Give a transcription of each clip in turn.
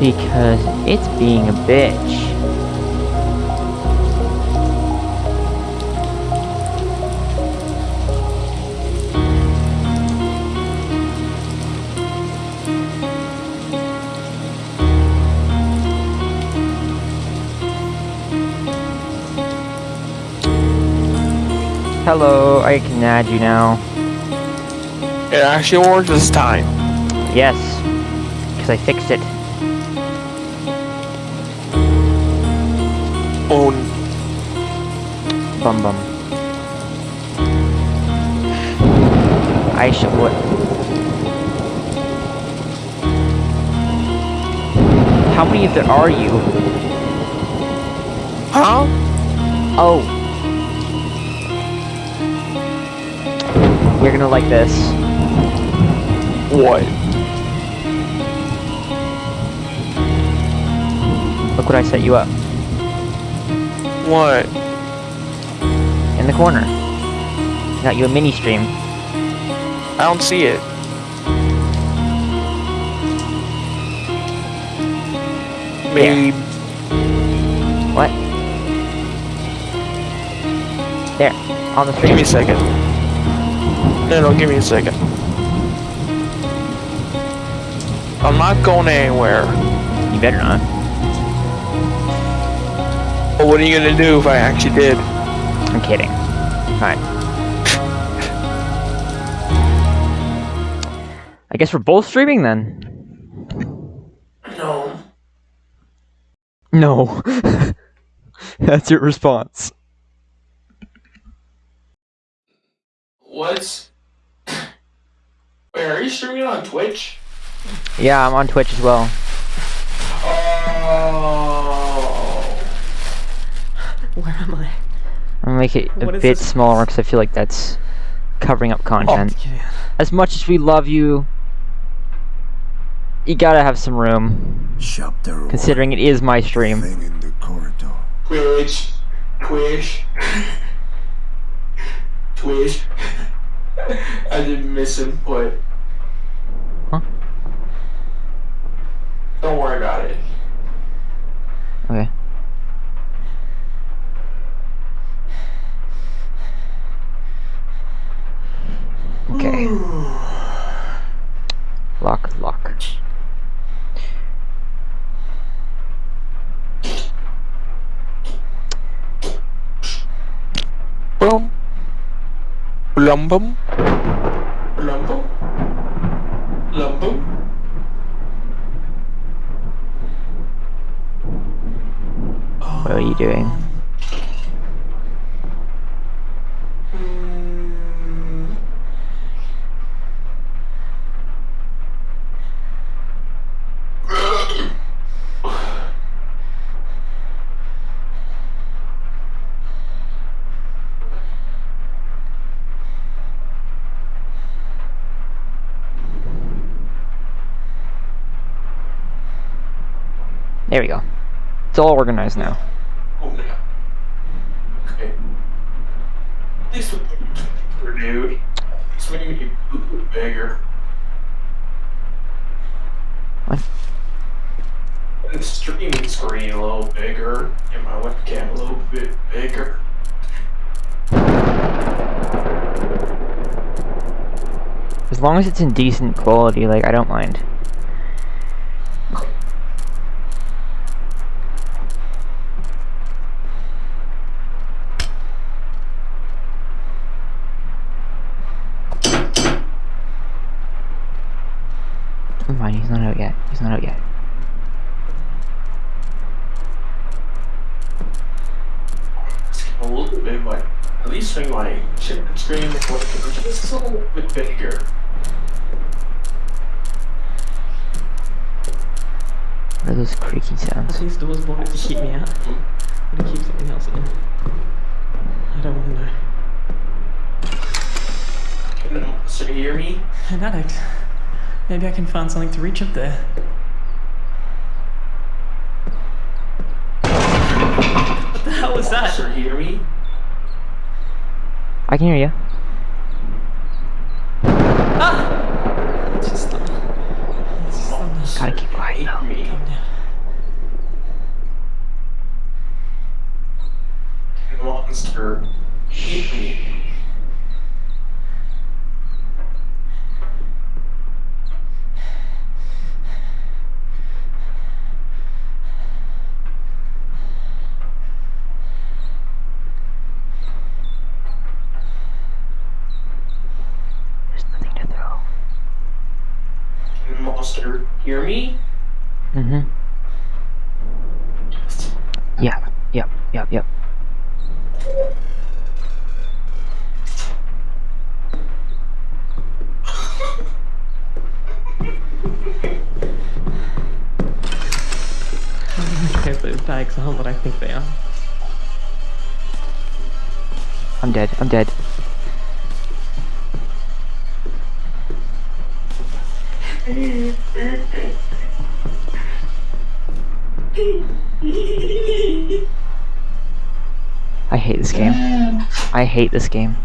Because it's being a bitch. Hello, I can add you now. It actually worked this time. Yes, because I fixed it. Oh, Bum bum. I should what? How many of there are you? huh? Oh. You're gonna like this. What? Look what I set you up. What? In the corner. Got you a mini stream. I don't see it. Maybe. What? There. On the Give stream. me a second. No, no, give me a second. I'm not going anywhere. You better not. But what are you gonna do if I actually did? I'm kidding. Alright. I guess we're both streaming then. No. No. That's your response. What's? Wait, are you streaming on Twitch? Yeah, I'm on Twitch as well. Oh. Where am I? I'm gonna make it a bit this? smaller because I feel like that's covering up content. Oh, Get in. As much as we love you, you gotta have some room, Chapter one. considering it is my stream. Thing in the corridor. Twitch. Twitch. Twitch. I did miss misinput. Huh? Don't worry about it. Okay. Okay. Lock, lock. Boom. Lumbum. Lumbum. Lumbum. What are you doing? There we go. It's all organized now. Oh yeah. Okay. At least we're dude. It's making me bigger. What? The streaming screen a little bigger, and my webcam a little bit bigger. As long as it's in decent quality, like, I don't mind. Never mind, he's not out yet. He's not out yet. It's a little bit, but at least make my chip screen webcam just a little bit bigger. What are those creaky Are sounds? these doors bolted to keep me out? Or to keep something else in? I don't want to know. Can so you hear me? An addict. Maybe I can find something to reach up there. What the hell was that? Sir, hear me? I can hear you. Ah! It's just thunder. It's just thunder. Gotta keep quiet monster hit me. There's nothing to throw. Monster hear me? Mm-hmm. Yeah, yep, yeah, yep, yeah, yep. Yeah. If those bags are what I think they are. I'm dead, I'm dead. I hate this game. I hate this game.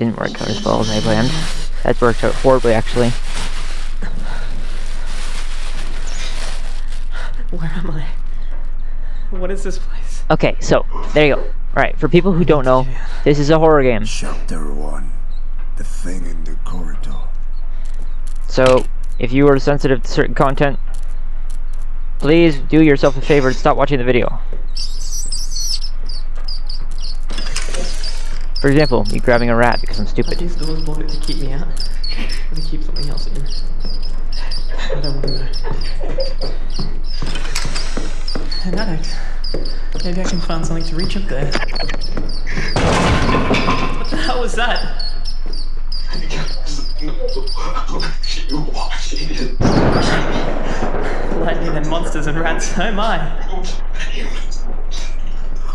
Didn't work out as well as I planned. That worked out horribly, actually. Where am I? What is this place? Okay, so, there you go. Alright, for people who don't know, this is a horror game. Chapter 1 The Thing in the Corridor. So, if you are sensitive to certain content, please do yourself a favor and stop watching the video. For example, me grabbing a rat because I'm stupid. these doors bolted to keep me out? To keep something else in? I don't want to know. An addict. Maybe I can find something to reach up there. What the hell was that? you watching it. Lightning and monsters and rats. Oh my.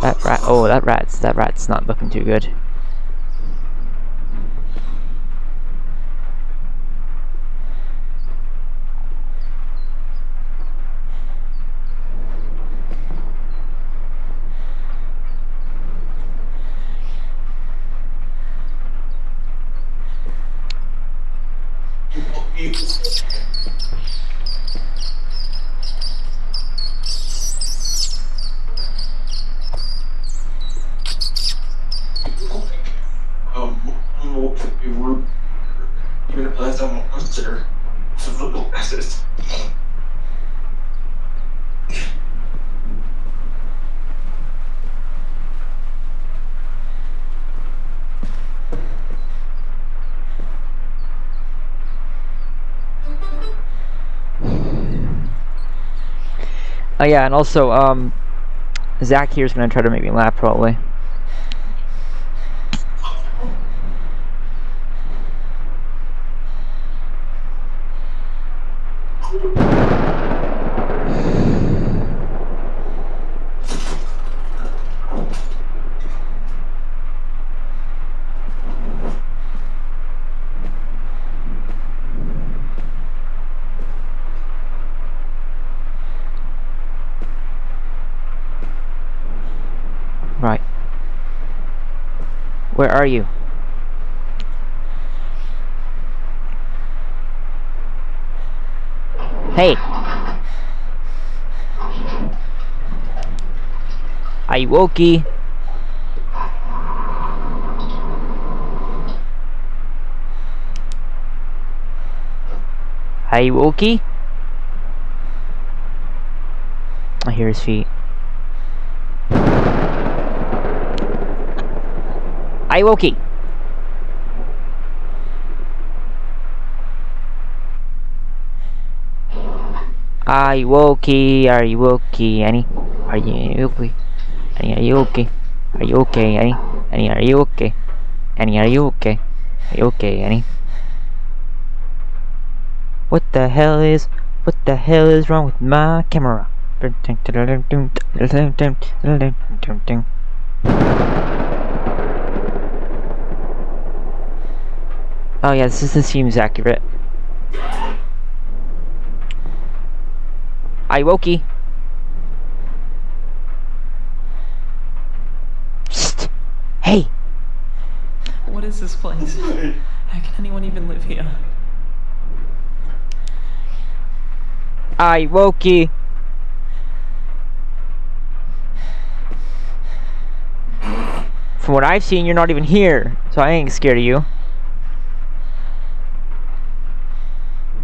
That rat, oh, that rat's, that rat's not looking too good. Um, more we were even if that's a monster. So little glasses. Oh yeah, and also, um, Zach here's gonna try to make me laugh probably. Where are you? Hey! Iwoki! Iwoki? I hear his feet. Iwoki! Iwoki, are you okay, Annie? Are you okay? Annie, are you okay? Are you okay, Annie? Annie, are you okay? Annie, are you okay? Are you okay, Annie? What the hell is What the hell is wrong with my camera? Oh yeah, this, is, this seems accurate. Iwoki. Psst. Hey. What is this place? How can anyone even live here? Iwoki. From what I've seen, you're not even here, so I ain't scared of you.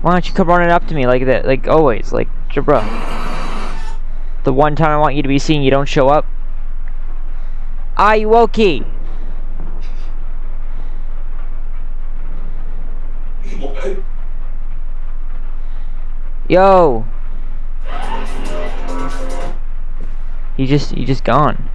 Why don't you come running up to me like that, like always, like, bro. The one time I want you to be seen, you don't show up. Are you okay? Yo. You just, you just gone.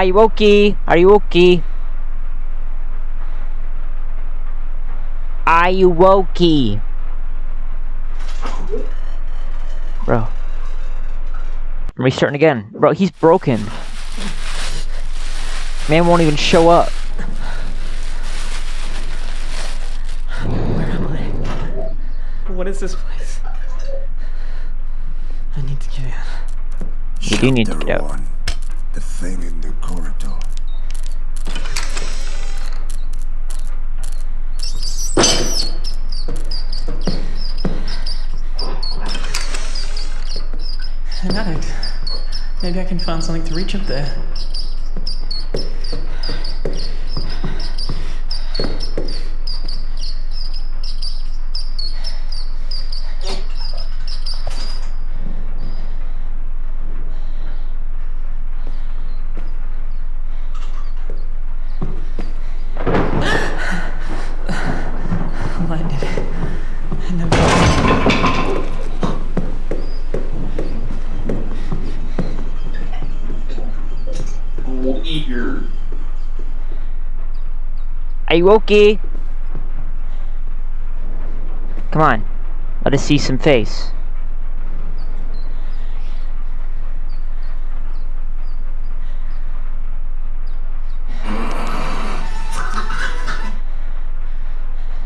Are you okay? Are you okay? Are you okay? Bro. I'm restarting again. Bro, he's broken. Man won't even show up. Where am I? What is this place? I need to get in. You do need to get out. one. The thing in the Maybe I can find something to reach up there. You okay? Come on. Let us see some face.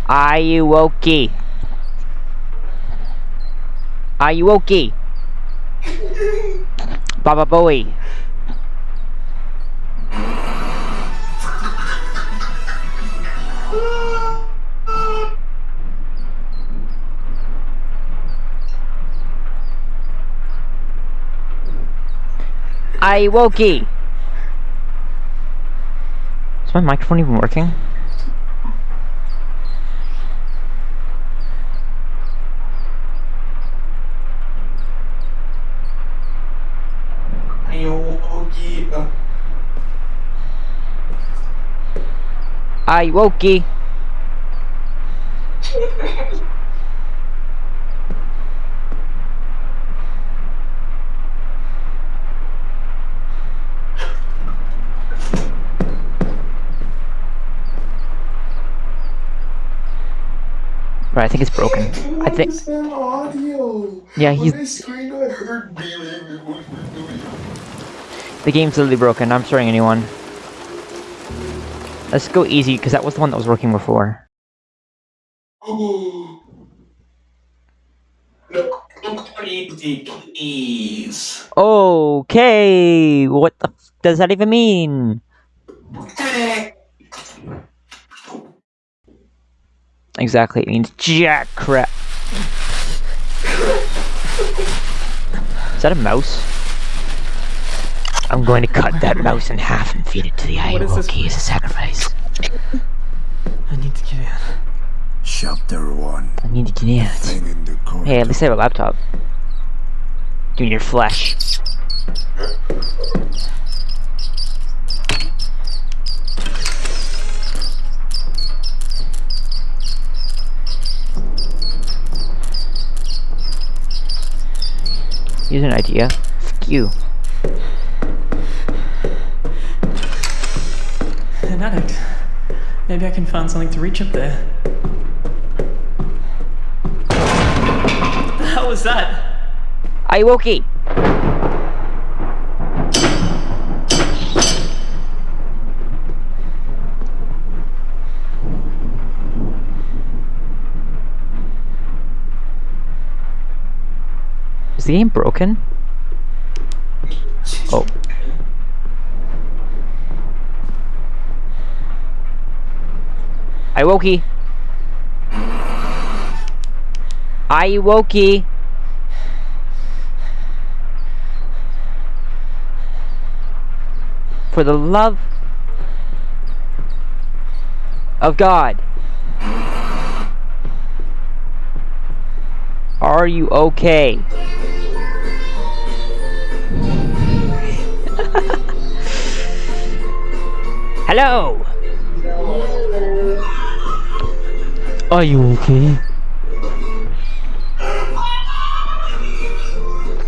Are you okay? Are you okay? Baba Booey. I Woki. Is my microphone even working? Ayo, okay. I Woki. I think it's broken. I think. That audio? Yeah, he's this screen, I heard the game's literally broken. I'm starting a new one. Let's go easy because that was the one that was working before. Oh. Easy, please. Okay, what the f does that even mean? Exactly, it means jack crap. Is that a mouse? I'm going to cut that mouse in half and feed it to the What is this Iwoki as a sacrifice. I need to get in. Chapter one. I need to get out. In. Hey, at least I have a laptop. Give me your flesh. Here's an idea. Fuck you. An addict. Maybe I can find something to reach up there. What the hell was that? Iwoki! Is the game broken? Oh. Iwoki! Iwoki! For the love of God. Are you okay? Hello! Are you okay?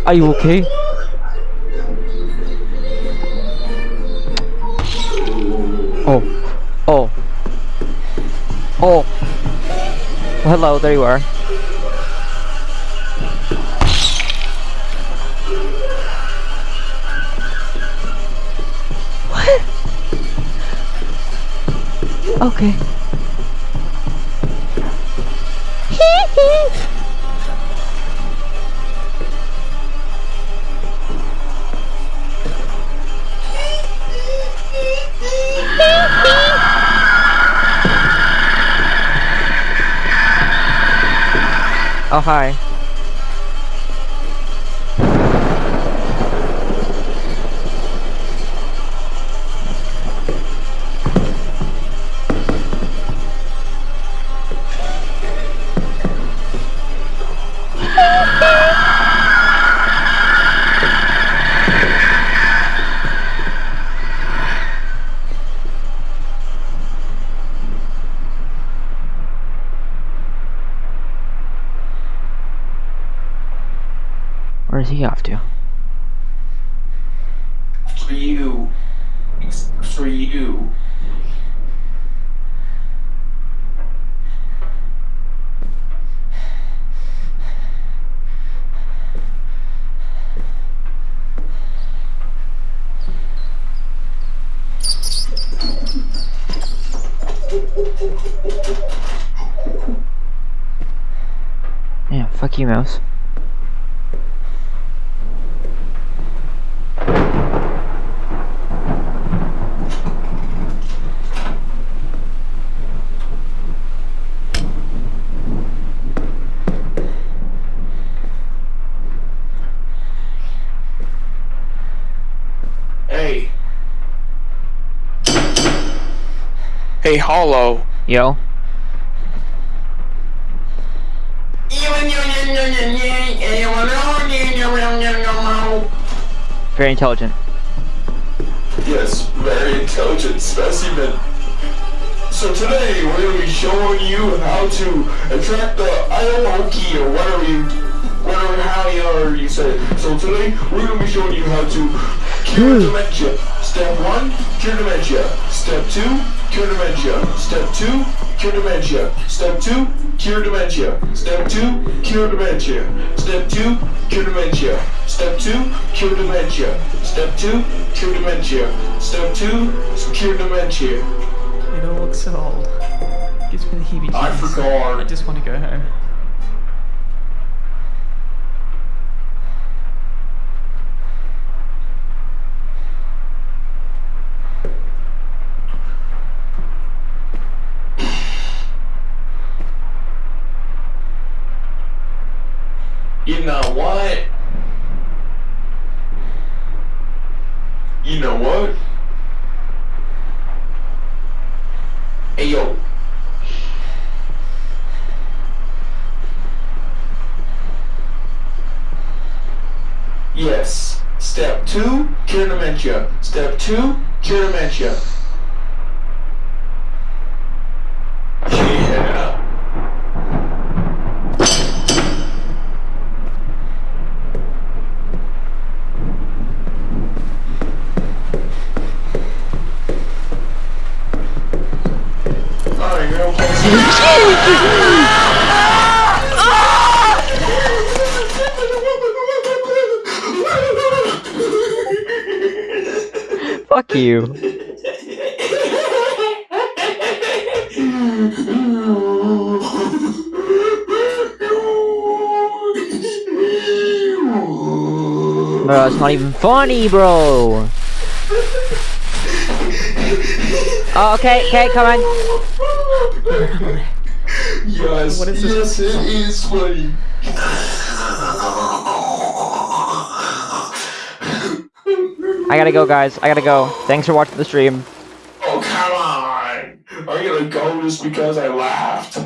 Are you okay? Oh. Oh. Oh. Hello, there you are. Okay. Oh, hi. Mickey Mouse. Hey. Hey, Hollow. Yo. Even your very intelligent. Yes, very intelligent specimen. So today we're going to be showing you how to attract the Iowoki or whatever you, whatever how you are you say it. So today we're going to be showing you how to cure hmm. dementia. Step one, cure dementia. Step two, cure dementia. Step two, cure dementia. Step two, cure dementia. Step two, cure dementia. Step two, cure dementia. Step two, cure dementia. Step two, cure dementia. Step two, cure dementia. It all looks so old. Gives me the heebie I forgot. I just want to go home. You know what? You know what? Hey yo. Yes. Step two, cure dementia. Step two, cure dementia. You. Bro, it's not even funny, bro. Oh, okay, okay, come on. Yes, What is this? yes, it is funny. I gotta go, guys. I gotta go. Thanks for watching the stream. Oh, come on. Are you gonna go just because I laughed?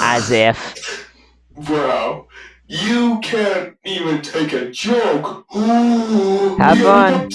As if. Bro, you can't even take a joke. Have fun.